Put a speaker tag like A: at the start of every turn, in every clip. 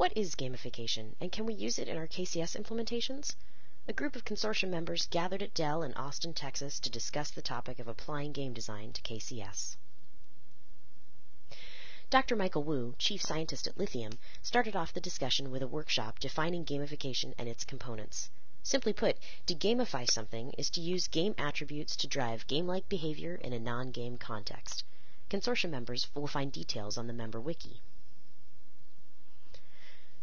A: What is gamification, and can we use it in our KCS implementations? A group of consortium members gathered at Dell in Austin, Texas to discuss the topic of applying game design to KCS. Dr. Michael Wu, chief scientist at Lithium, started off the discussion with a workshop defining gamification and its components. Simply put, to gamify something is to use game attributes to drive game-like behavior in a non-game context. Consortium members will find details on the member wiki.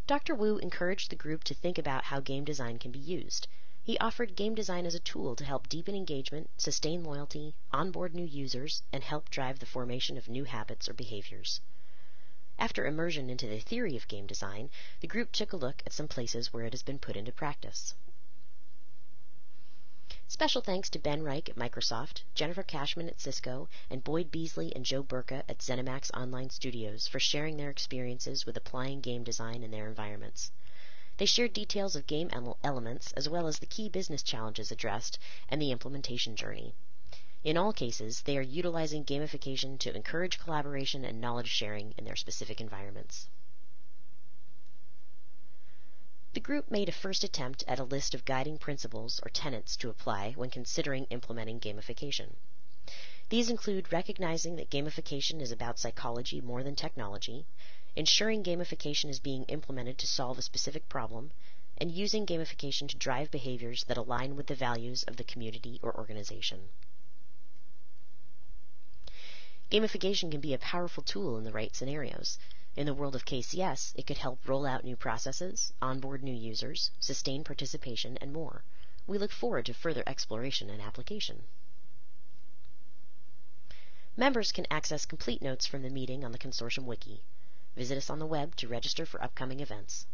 A: Dr. Wu encouraged the group to think about how game design can be used. He offered game design as a tool to help deepen engagement, sustain loyalty, onboard new users, and help drive the formation of new habits or behaviors. After immersion into the theory of game design, the group took a look at some places where it has been put into practice. Special thanks to Ben Reich at Microsoft, Jennifer Cashman at Cisco, and Boyd Beasley and Joe Burka at ZeniMax Online Studios for sharing their experiences with applying game design in their environments. They shared details of game elements as well as the key business challenges addressed and the implementation journey. In all cases, they are utilizing gamification to encourage collaboration and knowledge sharing in their specific environments. The group made a first attempt at a list of guiding principles or tenets to apply when considering implementing gamification. These include recognizing that gamification is about psychology more than technology, ensuring gamification is being implemented to solve a specific problem, and using gamification to drive behaviors that align with the values of the community or organization. Gamification can be a powerful tool in the right scenarios. In the world of KCS, it could help roll out new processes, onboard new users, sustain participation, and more. We look forward to further exploration and application. Members can access complete notes from the meeting on the Consortium Wiki. Visit us on the web to register for upcoming events.